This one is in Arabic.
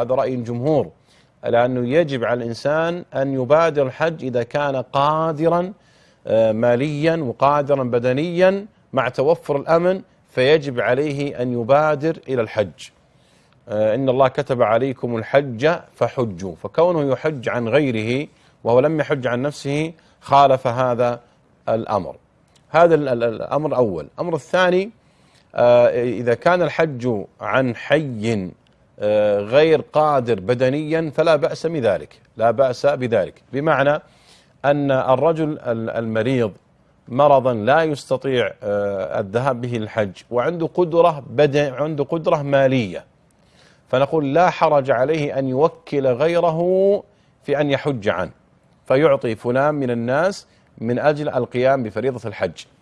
هذا رأي الجمهور لأنه يجب على الإنسان أن يبادر الحج إذا كان قادرا آه، ماليا وقادرا بدنيا مع توفر الأمن فيجب عليه أن يبادر إلى الحج. آه، إن الله كتب عليكم الحج فحجوا فكونه يحج عن غيره وهو لم يحج عن نفسه خالف هذا الأمر. هذا الأمر الأول. الأمر الثاني آه، إذا كان الحج عن حي غير قادر بدنيا فلا بأس بذلك. لا بأس بذلك. بمعنى أن الرجل المريض مرضا لا يستطيع آه، الذهاب به للحج وعنده قدرة بدن عنده قدرة مالية فنقول لا حرج عليه أن يوكل غيره في أن يحج عنه فيعطي فلان من الناس من أجل القيام بفريضة الحج.